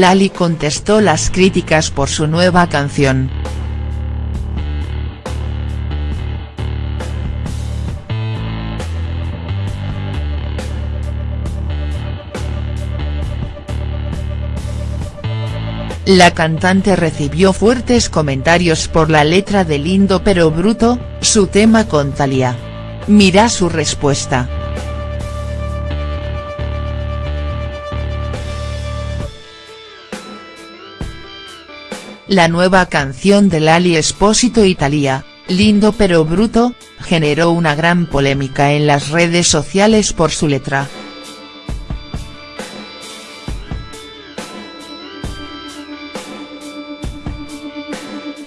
Lali contestó las críticas por su nueva canción. La cantante recibió fuertes comentarios por la letra de Lindo pero Bruto, su tema con Thalía. Mira su respuesta. La nueva canción de Lali Espósito y Thalía, Lindo pero Bruto, generó una gran polémica en las redes sociales por su letra.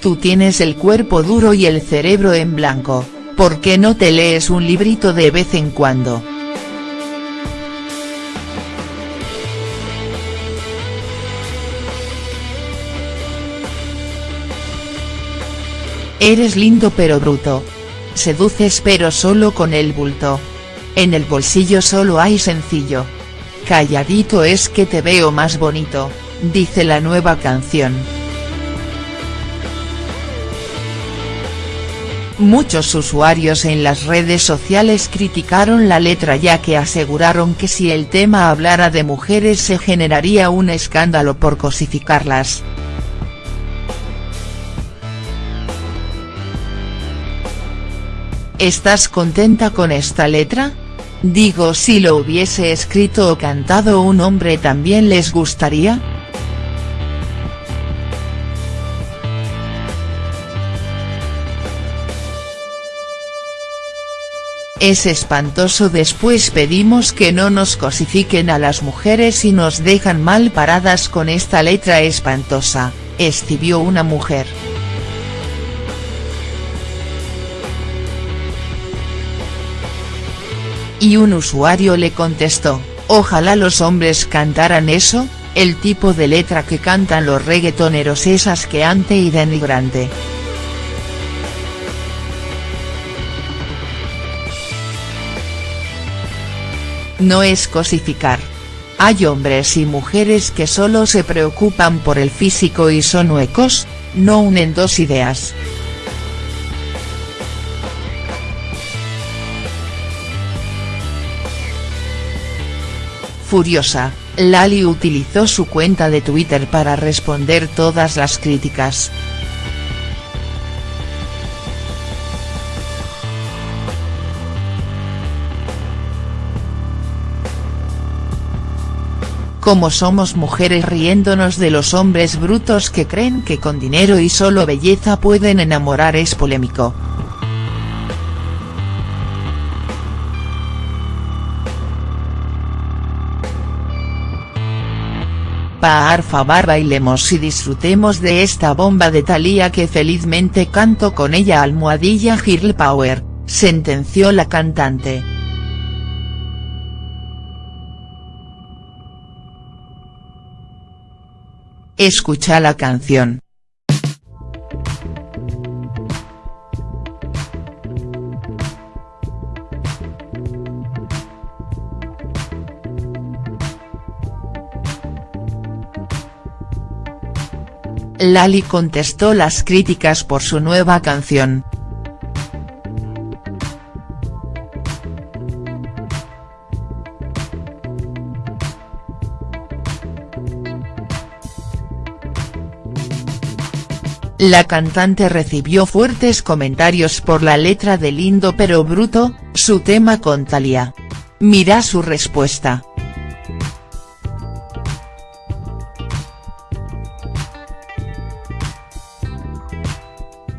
Tú tienes el cuerpo duro y el cerebro en blanco, ¿por qué no te lees un librito de vez en cuando?. Eres lindo pero bruto. Seduces pero solo con el bulto. En el bolsillo solo hay sencillo. Calladito es que te veo más bonito, dice la nueva canción. Muchos usuarios en las redes sociales criticaron la letra ya que aseguraron que si el tema hablara de mujeres se generaría un escándalo por cosificarlas. ¿Estás contenta con esta letra? Digo si lo hubiese escrito o cantado un hombre también les gustaría?. Es espantoso después pedimos que no nos cosifiquen a las mujeres y nos dejan mal paradas con esta letra espantosa, escribió una mujer. Y un usuario le contestó, ojalá los hombres cantaran eso, el tipo de letra que cantan los reggaetoneros es asqueante y denigrante. No es cosificar. Hay hombres y mujeres que solo se preocupan por el físico y son huecos, no unen dos ideas. Furiosa, Lali utilizó su cuenta de Twitter para responder todas las críticas. Como somos mujeres riéndonos de los hombres brutos que creen que con dinero y solo belleza pueden enamorar es polémico. Favor bailemos y disfrutemos de esta bomba de Thalía que felizmente canto con ella almohadilla Girl Power, sentenció la cantante. Escucha la canción. Lali contestó las críticas por su nueva canción. La cantante recibió fuertes comentarios por la letra de Lindo pero Bruto, su tema con Thalía. Mira su respuesta.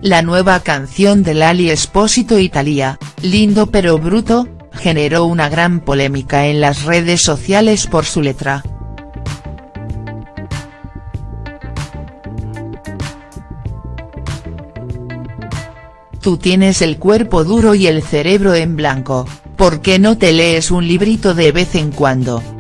La nueva canción de Lali Espósito y Thalía, Lindo pero Bruto, generó una gran polémica en las redes sociales por su letra. Tú tienes el cuerpo duro y el cerebro en blanco, ¿por qué no te lees un librito de vez en cuando?.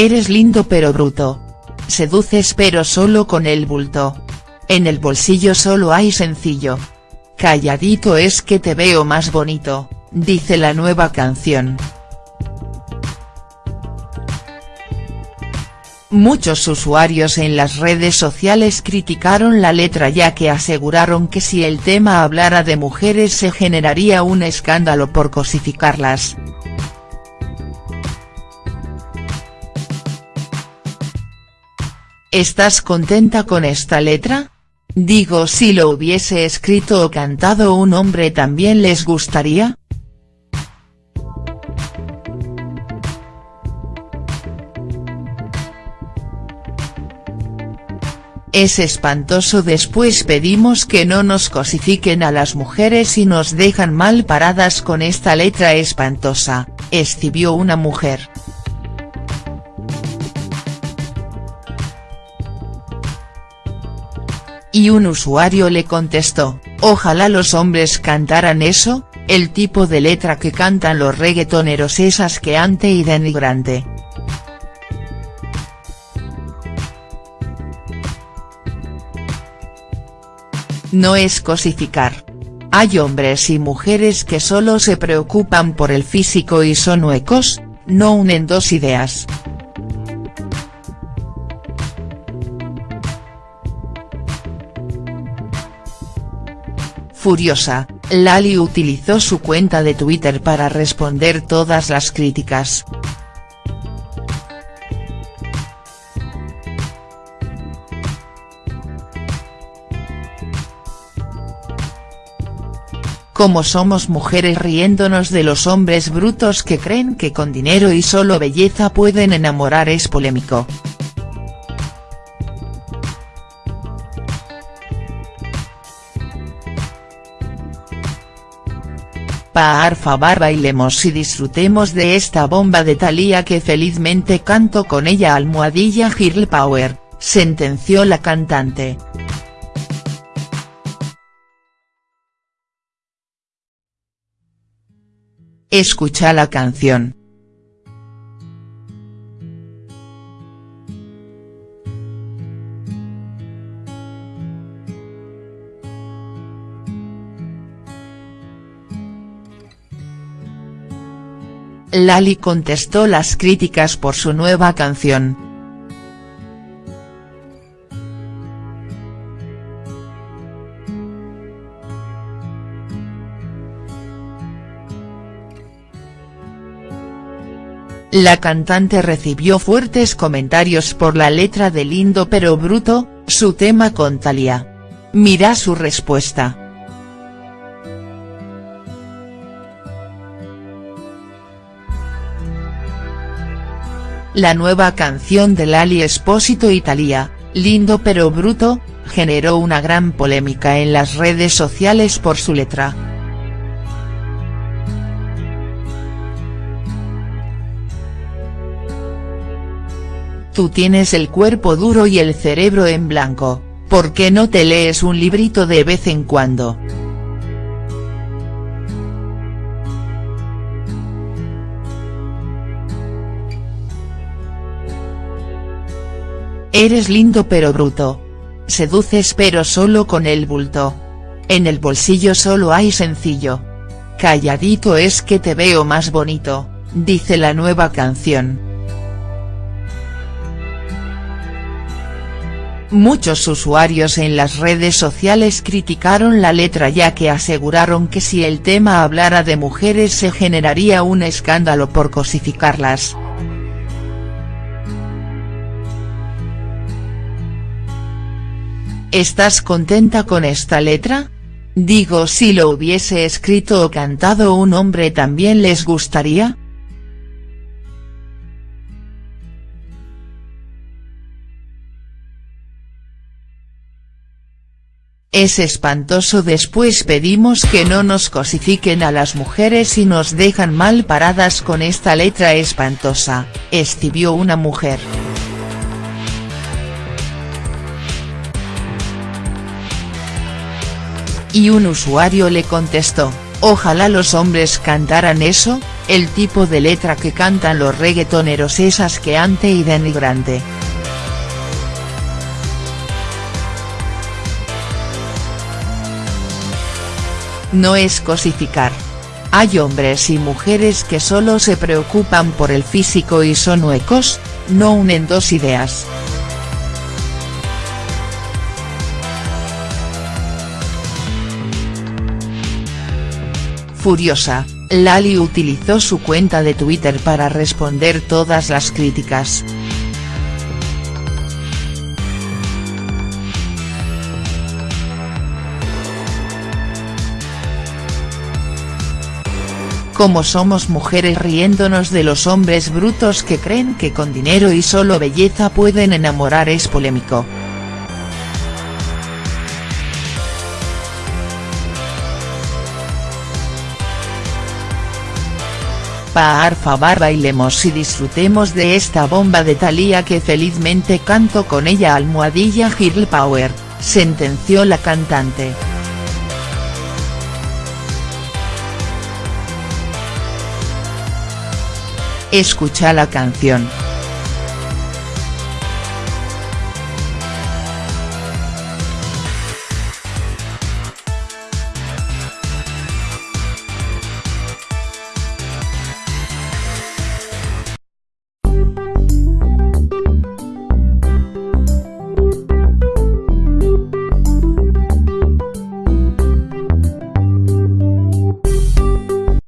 Eres lindo pero bruto. Seduces pero solo con el bulto. En el bolsillo solo hay sencillo. Calladito es que te veo más bonito, dice la nueva canción. Muchos usuarios en las redes sociales criticaron la letra ya que aseguraron que si el tema hablara de mujeres se generaría un escándalo por cosificarlas. ¿Estás contenta con esta letra? Digo si lo hubiese escrito o cantado un hombre también les gustaría. Es espantoso después pedimos que no nos cosifiquen a las mujeres y nos dejan mal paradas con esta letra espantosa, escribió una mujer. Y un usuario le contestó, ojalá los hombres cantaran eso, el tipo de letra que cantan los reggaetoneros es asqueante y denigrante. no es cosificar. Hay hombres y mujeres que solo se preocupan por el físico y son huecos, no unen dos ideas. Furiosa, Lali utilizó su cuenta de Twitter para responder todas las críticas. como somos mujeres riéndonos de los hombres brutos que creen que con dinero y solo belleza pueden enamorar es polémico. Favor bailemos y disfrutemos de esta bomba de Thalía que felizmente canto con ella almohadilla Girl Power, sentenció la cantante. Escucha la canción. Lali contestó las críticas por su nueva canción. La cantante recibió fuertes comentarios por la letra de Lindo pero Bruto, su tema con Thalía. Mira su respuesta. La nueva canción de Lali Espósito y Thalía, Lindo pero Bruto, generó una gran polémica en las redes sociales por su letra. Tú tienes el cuerpo duro y el cerebro en blanco, ¿por qué no te lees un librito de vez en cuando?. Eres lindo pero bruto. Seduces pero solo con el bulto. En el bolsillo solo hay sencillo. Calladito es que te veo más bonito, dice la nueva canción. Muchos usuarios en las redes sociales criticaron la letra ya que aseguraron que si el tema hablara de mujeres se generaría un escándalo por cosificarlas. ¿Estás contenta con esta letra? Digo si lo hubiese escrito o cantado un hombre también les gustaría?. Es espantoso después pedimos que no nos cosifiquen a las mujeres y nos dejan mal paradas con esta letra espantosa, escribió una mujer. Y un usuario le contestó, ojalá los hombres cantaran eso, el tipo de letra que cantan los reggaetoneros es asqueante y denigrante. no es cosificar. Hay hombres y mujeres que solo se preocupan por el físico y son huecos, no unen dos ideas. Furiosa, Lali utilizó su cuenta de Twitter para responder todas las críticas. Como somos mujeres riéndonos de los hombres brutos que creen que con dinero y solo belleza pueden enamorar es polémico. Pa favor bailemos y disfrutemos de esta bomba de Thalía que felizmente canto con ella almohadilla Girl Power, sentenció la cantante. Escucha la canción.